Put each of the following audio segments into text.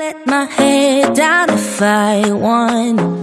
let my head down if I want.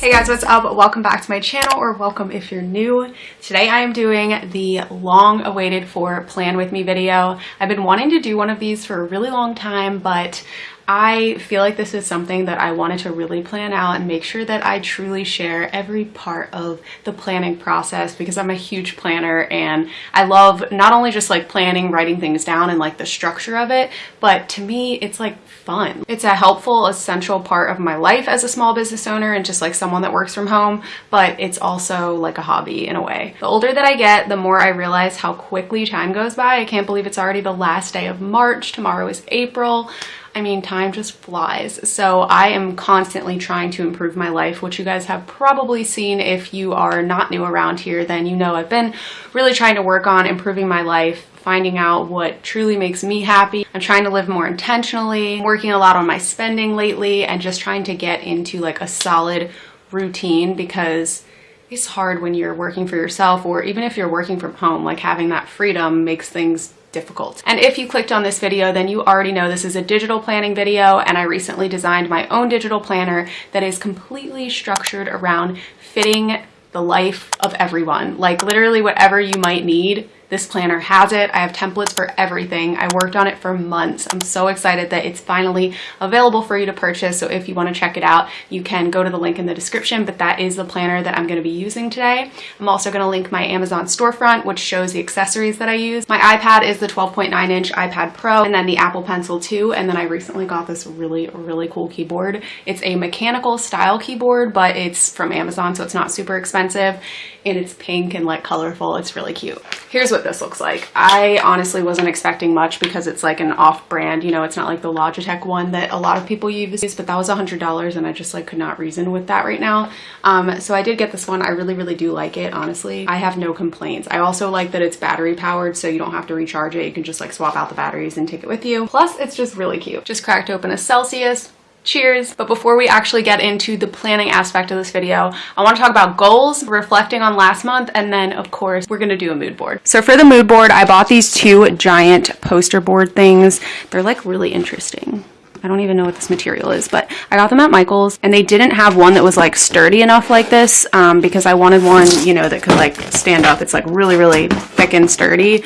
Hey guys, what's up? Welcome back to my channel, or welcome if you're new. Today I am doing the long awaited for plan with me video. I've been wanting to do one of these for a really long time, but I feel like this is something that I wanted to really plan out and make sure that I truly share every part of the planning process because I'm a huge planner and I love not only just like planning, writing things down and like the structure of it, but to me it's like fun. It's a helpful, essential part of my life as a small business owner and just like someone that works from home, but it's also like a hobby in a way. The older that I get, the more I realize how quickly time goes by. I can't believe it's already the last day of March. Tomorrow is April. I mean, time just flies. So I am constantly trying to improve my life, which you guys have probably seen if you are not new around here, then you know I've been really trying to work on improving my life, finding out what truly makes me happy. I'm trying to live more intentionally, working a lot on my spending lately, and just trying to get into like a solid routine because it's hard when you're working for yourself or even if you're working from home, like having that freedom makes things difficult. And if you clicked on this video, then you already know this is a digital planning video and I recently designed my own digital planner that is completely structured around fitting the life of everyone. Like literally whatever you might need this planner has it. I have templates for everything. I worked on it for months. I'm so excited that it's finally available for you to purchase. So if you want to check it out, you can go to the link in the description, but that is the planner that I'm going to be using today. I'm also going to link my Amazon storefront, which shows the accessories that I use. My iPad is the 12.9 inch iPad Pro and then the Apple Pencil 2. And then I recently got this really, really cool keyboard. It's a mechanical style keyboard, but it's from Amazon, so it's not super expensive and it's pink and like colorful. It's really cute. Here's what this looks like. I honestly wasn't expecting much because it's like an off brand, you know, it's not like the Logitech one that a lot of people use, but that was a $100 and I just like could not reason with that right now. Um, so I did get this one. I really, really do like it, honestly. I have no complaints. I also like that it's battery powered so you don't have to recharge it. You can just like swap out the batteries and take it with you. Plus it's just really cute. Just cracked open a Celsius cheers. But before we actually get into the planning aspect of this video, I want to talk about goals, reflecting on last month, and then of course, we're gonna do a mood board. So for the mood board, I bought these two giant poster board things. They're like really interesting. I don't even know what this material is, but I got them at Michael's and they didn't have one that was like sturdy enough like this um, because I wanted one, you know, that could like stand up. It's like really, really thick and sturdy.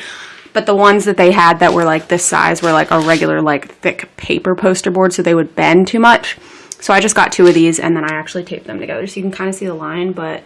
But the ones that they had that were like this size were like a regular like thick paper poster board so they would bend too much. So I just got two of these and then I actually taped them together so you can kind of see the line but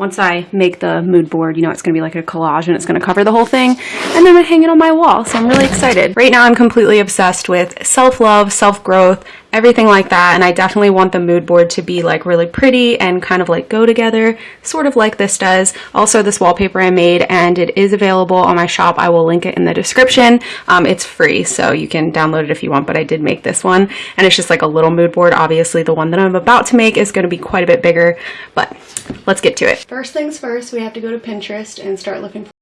once I make the mood board, you know, it's going to be like a collage and it's going to cover the whole thing. And then to hang it on my wall. So I'm really excited. Right now I'm completely obsessed with self-love, self-growth, everything like that. And I definitely want the mood board to be like really pretty and kind of like go together, sort of like this does. Also this wallpaper I made and it is available on my shop. I will link it in the description. Um, it's free, so you can download it if you want, but I did make this one. And it's just like a little mood board. Obviously the one that I'm about to make is going to be quite a bit bigger, but let's get to it. First things first, we have to go to Pinterest and start looking for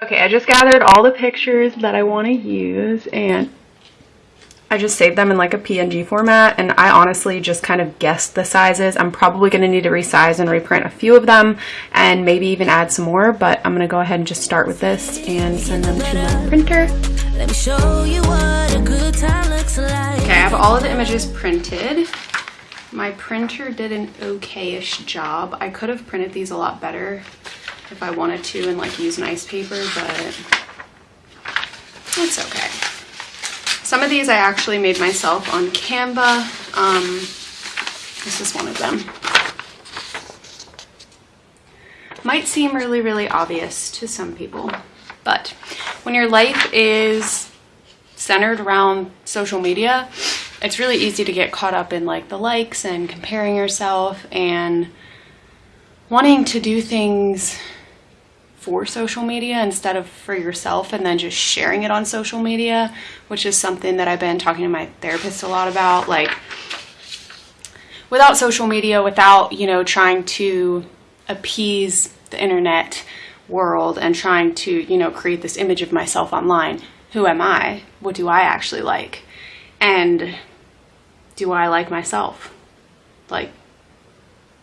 Okay, I just gathered all the pictures that I want to use and I just saved them in like a PNG format and I honestly just kind of guessed the sizes. I'm probably going to need to resize and reprint a few of them and maybe even add some more, but I'm going to go ahead and just start with this and send them to my printer. Let me show you what a good time looks like. Okay, I have all of the images printed My printer did an okay-ish job. I could have printed these a lot better if I wanted to and like use nice paper, but it's okay. Some of these I actually made myself on Canva. Um, this is one of them. Might seem really, really obvious to some people, but when your life is centered around social media, it's really easy to get caught up in like the likes and comparing yourself and wanting to do things for social media instead of for yourself and then just sharing it on social media, which is something that I've been talking to my therapist a lot about. Like, without social media, without, you know, trying to appease the internet world and trying to, you know, create this image of myself online, who am I? What do I actually like? And do I like myself? Like,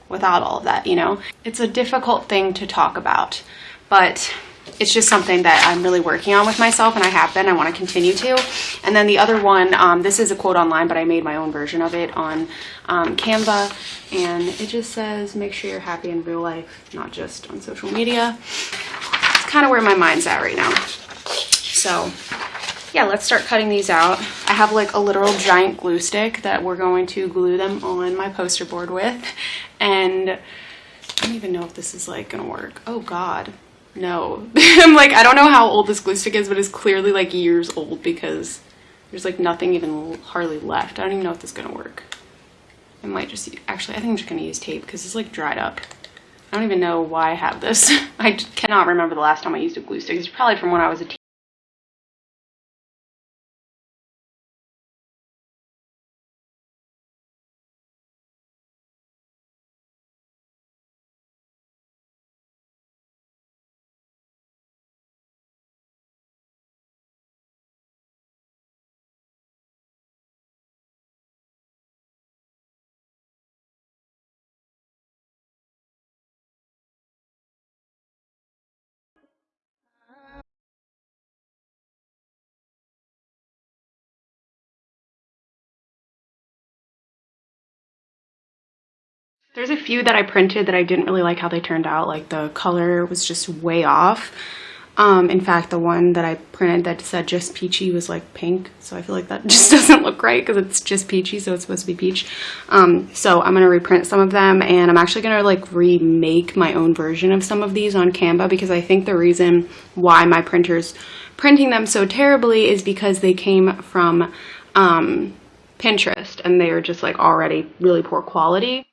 without all of that, you know? It's a difficult thing to talk about, but it's just something that I'm really working on with myself and I have been, I want to continue to. And then the other one, um, this is a quote online, but I made my own version of it on um, Canva and it just says, make sure you're happy in real life, not just on social media. It's kind of where my mind's at right now. So yeah, let's start cutting these out. I have like a literal giant glue stick that we're going to glue them on my poster board with. And I don't even know if this is like gonna work. Oh God, no. I'm like, I don't know how old this glue stick is, but it's clearly like years old because there's like nothing even hardly left. I don't even know if this is gonna work. I might just, actually, I think I'm just gonna use tape because it's like dried up. I don't even know why I have this. I cannot remember the last time I used a glue stick. It's probably from when I was a There's a few that I printed that I didn't really like how they turned out. Like the color was just way off. Um, in fact, the one that I printed that said just peachy was like pink. So I feel like that just doesn't look right because it's just peachy. So it's supposed to be peach. Um, so I'm going to reprint some of them and I'm actually going to like remake my own version of some of these on Canva because I think the reason why my printer's printing them so terribly is because they came from um, Pinterest and they are just like already really poor quality.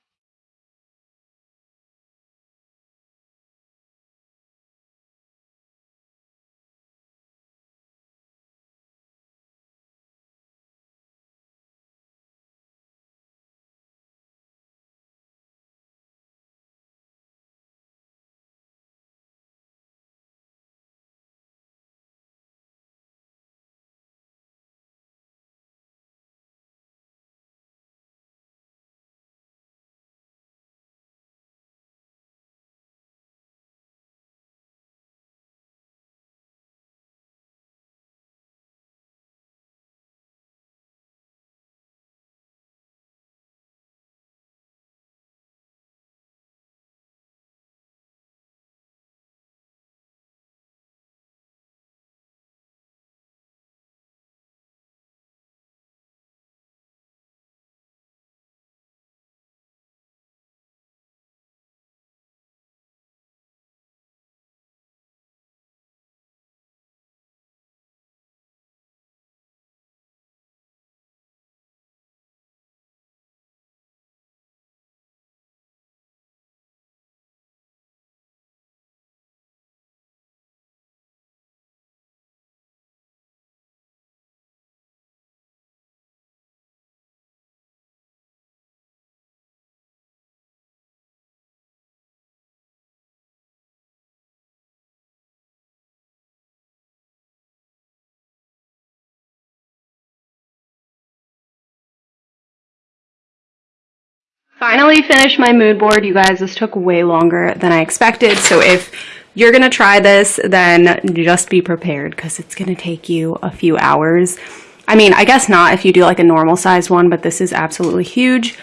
Finally finished my mood board, you guys. This took way longer than I expected. So if you're going to try this, then just be prepared because it's going to take you a few hours. I mean, I guess not if you do like a normal size one, but this is absolutely huge.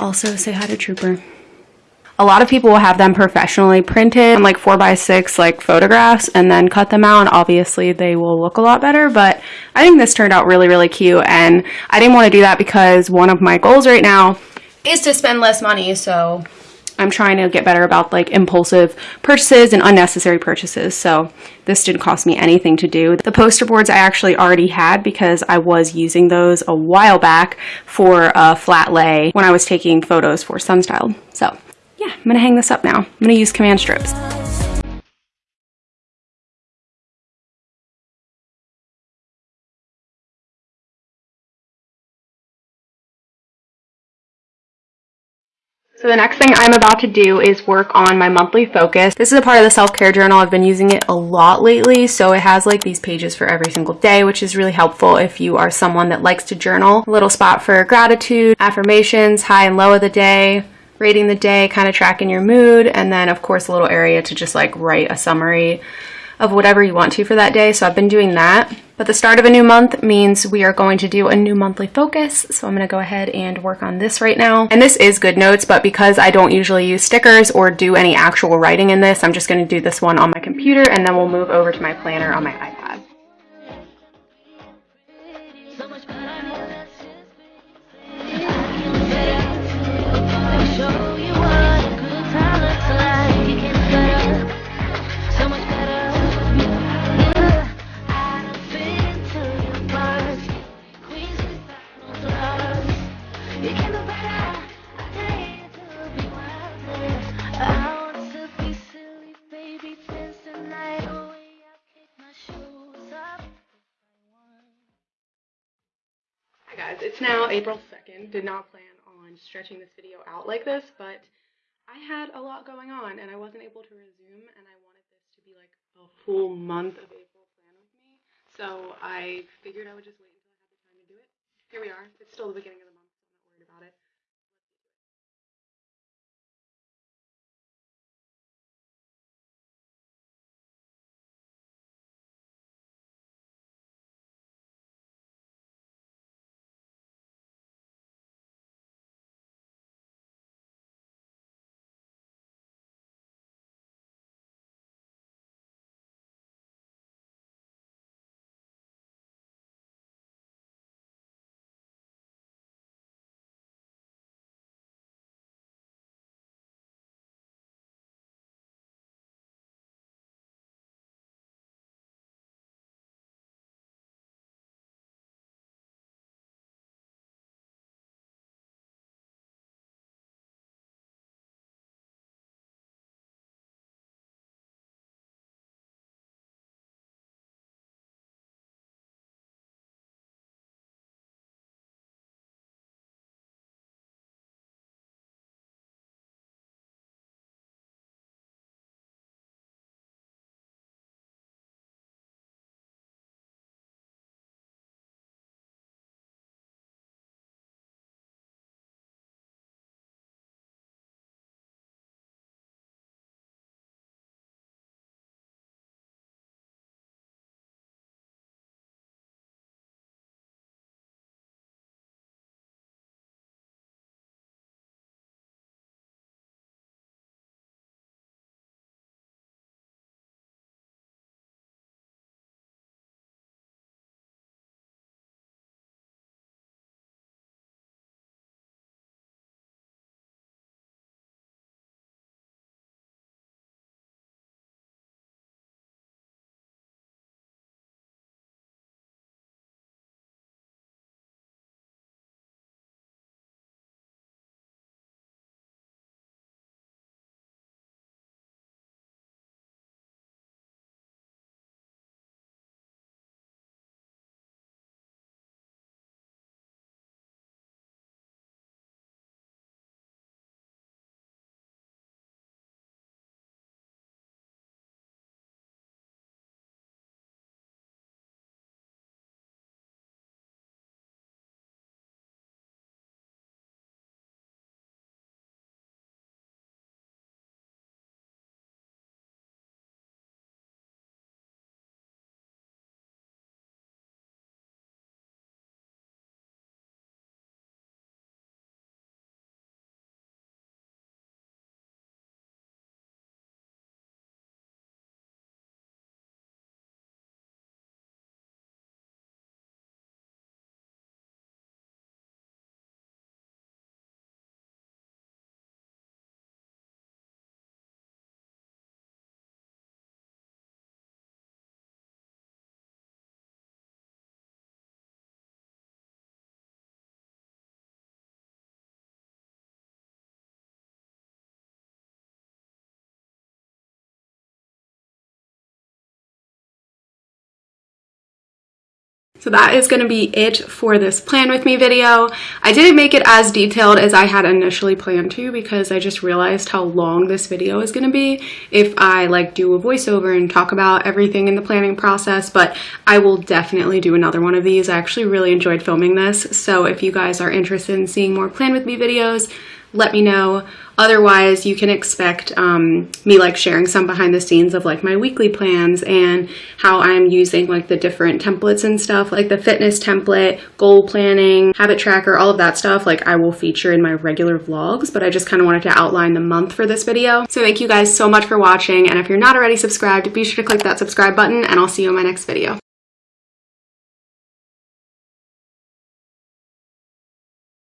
Also, say hi to Trooper. A lot of people will have them professionally printed on like 4x6 like photographs and then cut them out. Obviously, they will look a lot better. But I think this turned out really, really cute. And I didn't want to do that because one of my goals right now is to spend less money. So I'm trying to get better about like impulsive purchases and unnecessary purchases. So this didn't cost me anything to do. The poster boards I actually already had because I was using those a while back for a flat lay when I was taking photos for Sunstyle. So yeah, I'm gonna hang this up now. I'm gonna use command strips. So the next thing I'm about to do is work on my monthly focus. This is a part of the self-care journal. I've been using it a lot lately. So it has like these pages for every single day, which is really helpful if you are someone that likes to journal. A little spot for gratitude, affirmations, high and low of the day, rating the day, kind of tracking your mood, and then of course a little area to just like write a summary of whatever you want to for that day. So I've been doing that. But the start of a new month means we are going to do a new monthly focus. So I'm going to go ahead and work on this right now. And this is GoodNotes, but because I don't usually use stickers or do any actual writing in this, I'm just going to do this one on my computer and then we'll move over to my planner on my iPad. It's now April 2nd. Did not plan on stretching this video out like this, but I had a lot going on and I wasn't able to resume and I wanted this to be like a full month of April plan with me. So I figured I would just wait until I had the time to do it. Here we are. It's still the beginning of the So that is going to be it for this plan with me video. I didn't make it as detailed as I had initially planned to because I just realized how long this video is going to be if I like do a voiceover and talk about everything in the planning process, but I will definitely do another one of these. I actually really enjoyed filming this. So if you guys are interested in seeing more plan with me videos, let me know. Otherwise, you can expect um, me like sharing some behind the scenes of like my weekly plans and how I'm using like the different templates and stuff, like the fitness template, goal planning, habit tracker, all of that stuff. Like I will feature in my regular vlogs, but I just kind of wanted to outline the month for this video. So thank you guys so much for watching. And if you're not already subscribed, be sure to click that subscribe button and I'll see you in my next video.